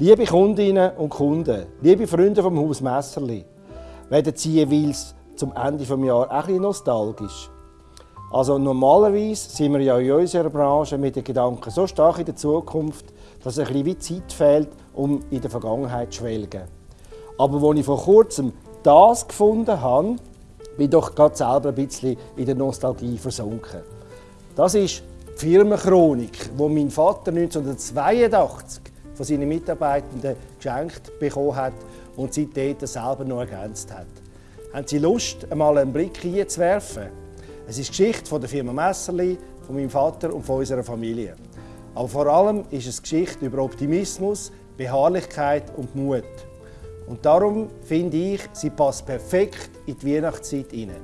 Liebe Kundinnen und Kunden, liebe Freunde vom Haus Messerli, werden Sie jeweils zum Ende des Jahres auch ein nostalgisch? Also normalerweise sind wir ja in unserer Branche mit den Gedanken so stark in der Zukunft, dass ein bisschen wie Zeit fehlt, um in der Vergangenheit zu schwelgen. Aber als ich vor kurzem das gefunden habe, bin ich doch gerade selber ein bisschen in der Nostalgie versunken. Das ist die Firmenchronik, die mein Vater 1982 von seinen Mitarbeitenden geschenkt bekommen hat und seitdem selber noch ergänzt hat. Haben Sie Lust, einmal einen Blick hineinzuwerfen? Es ist die Geschichte von der Firma Messerli, von meinem Vater und von unserer Familie. Aber vor allem ist es Geschichte über Optimismus, Beharrlichkeit und Mut. Und darum finde ich, sie passt perfekt in die Weihnachtszeit hinein.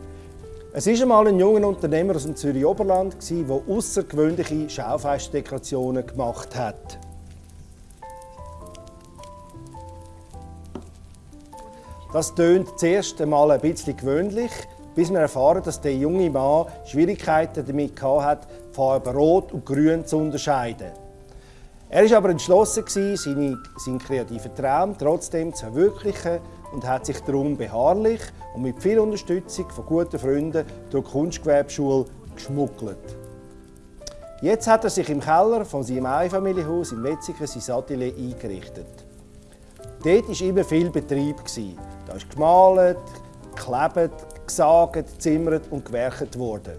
Es war einmal ein junger Unternehmer aus dem Zürich Oberland, der außergewöhnliche Schaufensterdekorationen gemacht hat. Das tönt zuerst einmal ein bisschen gewöhnlich, bis wir erfahren, dass der junge Mann Schwierigkeiten damit hatte, Farben Rot und Grün zu unterscheiden. Er war aber entschlossen, seine, seinen kreativen Traum trotzdem zu verwirklichen und hat sich darum beharrlich und mit viel Unterstützung von guten Freunden durch die Kunstgewerbeschule geschmuggelt. Jetzt hat er sich im Keller von seinem Einfamilienhaus in Wetzikon sein Atelier eingerichtet. Dort war immer viel Betrieb. Da ist gemalt, geklebt, gesagt, gezimmert und gewerkt worden.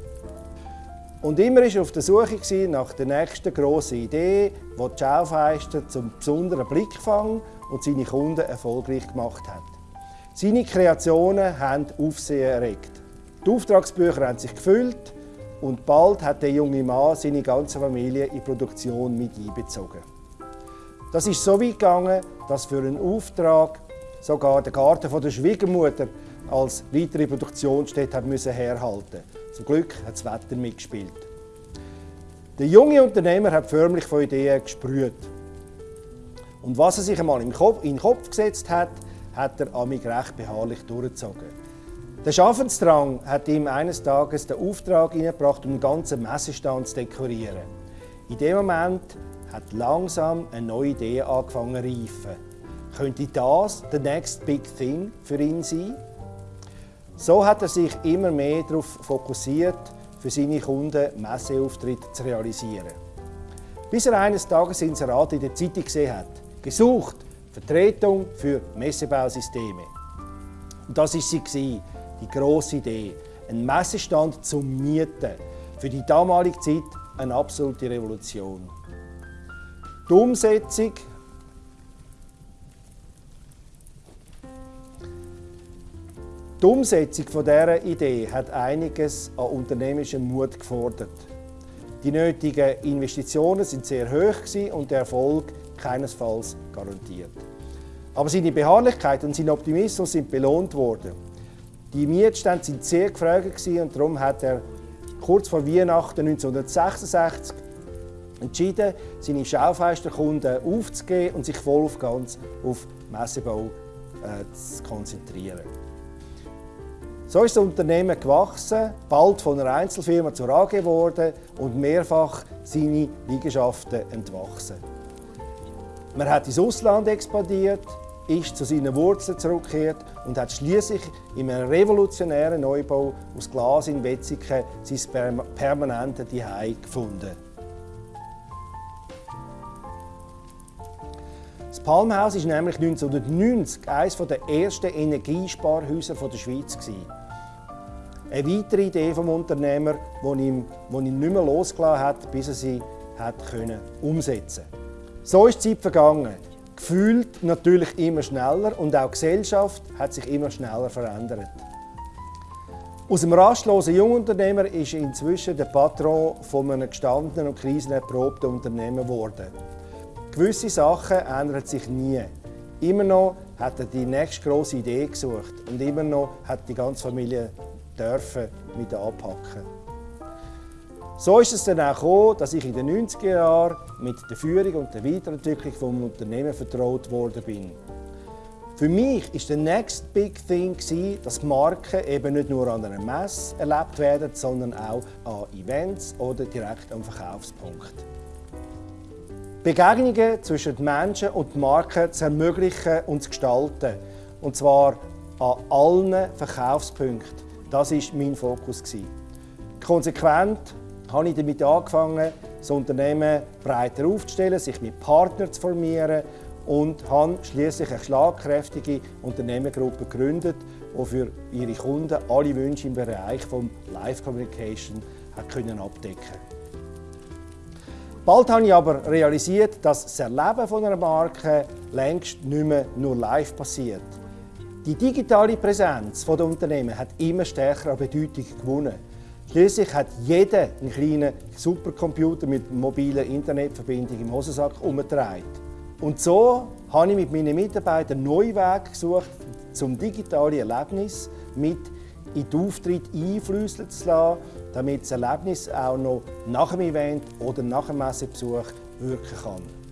Und immer war er auf der Suche nach der nächsten grossen Idee, die die Schaufenster zum besonderen Blickfang und seine Kunden erfolgreich gemacht hat. Seine Kreationen haben Aufsehen erregt. Die Auftragsbücher haben sich gefüllt und bald hat der junge Mann seine ganze Familie in die Produktion mit einbezogen. Das ist so weit gegangen, dass für einen Auftrag sogar der Garten der Schwiegermutter als weitere Produktionsstätte müssen herhalten. Zum Glück hat das Wetter mitgespielt. Der junge Unternehmer hat förmlich von Ideen gesprüht. Und was er sich einmal in den Kopf gesetzt hat, hat er amig recht beharrlich durchgezogen. Der Schaffensdrang hat ihm eines Tages den Auftrag eingebracht, um den ganzen Messestand zu dekorieren. In dem Moment hat langsam eine neue Idee angefangen zu reifen. Könnte das der next big thing für ihn sein? So hat er sich immer mehr darauf fokussiert, für seine Kunden Messeauftritte zu realisieren. Bis er eines Tages Inserat in der Zeitung gesehen hat. Gesucht, Vertretung für Messebausysteme. Und das war sie, die grosse Idee. Ein Messestand zum Mieten. Für die damalige Zeit eine absolute Revolution. Die Umsetzung Die Umsetzung dieser Idee hat einiges an unternehmerischem Mut gefordert. Die nötigen Investitionen sind sehr hoch und der Erfolg keinesfalls garantiert. Aber seine Beharrlichkeit und sein Optimismus sind belohnt worden. Die Mietstände sind sehr gefragt und darum hat er kurz vor Weihnachten 1966 entschieden, seine Schaufensterkunden aufzugeben und sich voll auf ganz auf Messebau äh, zu konzentrieren. So ist das Unternehmen gewachsen, bald von einer Einzelfirma zur AG geworden und mehrfach seine Liegenschaften entwachsen. Man hat ins Ausland expandiert, ist zu seinen Wurzeln zurückgekehrt und hat schließlich in einem revolutionären Neubau aus Glas in Wetzikon sein permanentes Zuhause gefunden. Das Palmhaus war nämlich 1990 eines der ersten Energiesparhäuser der Schweiz. Eine weitere Idee des Unternehmers, die ihn, die ihn nicht mehr losgelassen hat, bis er sie hat können umsetzen So ist die Zeit vergangen. Gefühlt natürlich immer schneller und auch die Gesellschaft hat sich immer schneller verändert. Aus dem rastlosen Jungunternehmer ist inzwischen der Patron von einem gestandenen und krisenerprobten Unternehmen geworden. Gewisse Sachen ändern sich nie. Immer noch hat er die nächste grosse Idee gesucht und immer noch hat die ganze Familie dürfen mit anpacken. So ist es dann auch gekommen, dass ich in den 90er Jahren mit der Führung und der Weiterentwicklung des Unternehmens vertraut worden bin. Für mich ist der Next Big Thing, dass Marken eben nicht nur an einer Messe erlebt werden, sondern auch an Events oder direkt am Verkaufspunkt. Begegnungen zwischen Menschen und Marken zu ermöglichen und zu gestalten. Und zwar an allen Verkaufspunkten. Das war mein Fokus. Konsequent habe ich damit angefangen, das Unternehmen breiter aufzustellen, sich mit Partnern zu formieren und habe schließlich eine schlagkräftige Unternehmergruppe gegründet, die für ihre Kunden alle Wünsche im Bereich von Live Communication können abdecken Bald habe ich aber realisiert, dass das Erleben einer Marke längst nicht mehr nur live passiert. Die digitale Präsenz der Unternehmen hat immer stärker an Bedeutung gewonnen. Schließlich hat jeder einen kleinen Supercomputer mit mobiler Internetverbindung im Hosensack umgetragen. Und so habe ich mit meinen Mitarbeitern neue Wege gesucht, zum digitalen Erlebnis mit in den Auftritt einfließen zu lassen, damit das Erlebnis auch noch nach dem Event oder nach dem Messebesuch wirken kann.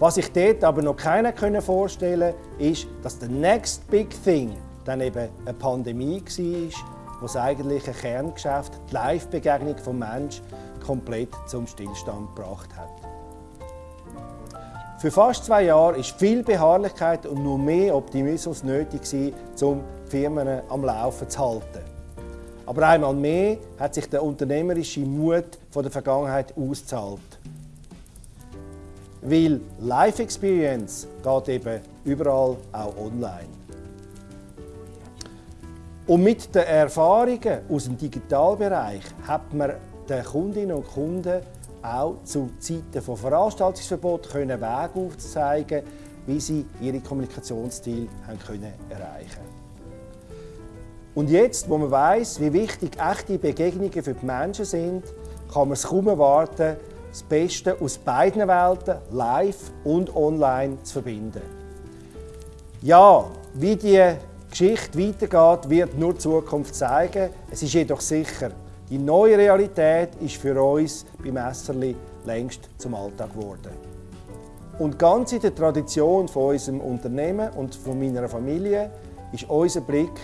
Was sich dort aber noch keiner vorstellen konnte, ist, dass der next big thing dann eben eine Pandemie war, wo das eigentliche Kerngeschäft, die Live-Begegnung des Menschen, komplett zum Stillstand gebracht hat. Für fast zwei Jahre war viel Beharrlichkeit und nur mehr Optimismus nötig, um Firmen am Laufen zu halten. Aber einmal mehr hat sich der unternehmerische Mut von der Vergangenheit ausgezahlt. Weil Life Experience geht eben überall auch online. Und mit den Erfahrungen aus dem Digitalbereich hat man den Kundinnen und Kunden auch zu Zeiten von Veranstaltungsverbot können Wege aufzeigen, wie sie ihre Kommunikationsziele haben können erreichen Und jetzt, wo man weiß, wie wichtig echte Begegnungen für die Menschen sind, kann man es kaum erwarten, das Beste aus beiden Welten, live und online, zu verbinden. Ja, wie die Geschichte weitergeht, wird nur die Zukunft zeigen. Es ist jedoch sicher, die neue Realität ist für uns bei Messerli längst zum Alltag geworden. Und ganz in der Tradition von unserem Unternehmen und von meiner Familie ist unser Blick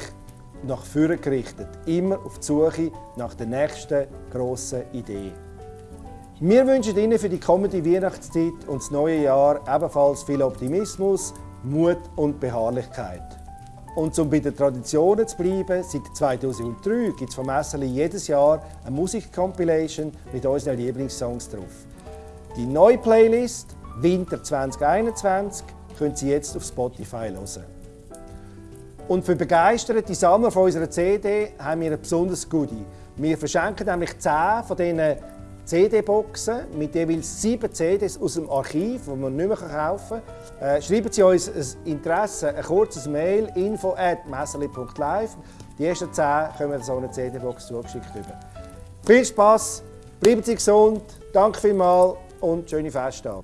nach vorne gerichtet, immer auf die Suche nach der nächsten grossen Idee. Wir wünschen Ihnen für die kommende Weihnachtszeit und das neue Jahr ebenfalls viel Optimismus, Mut und Beharrlichkeit. Und um bei den Traditionen zu bleiben, seit 2003 gibt es von Messerli jedes Jahr eine Musikcompilation mit unseren Lieblingssongs drauf. Die neue Playlist Winter 2021 können Sie jetzt auf Spotify hören. Und für begeisterte Sammler von unserer CD haben wir ein besonderes Goodie. Wir verschenken nämlich 10 von diesen CD-Boxen mit jeweils sieben CDs aus dem Archiv, die man nicht mehr kaufen kann. Äh, schreiben Sie uns ein Interesse, ein kurzes Mail info at messerli.live. Die ersten zehn können so eine CD-Box zugeschickt über. Viel Spass, bleiben Sie gesund, danke vielmals und schöne Festtage.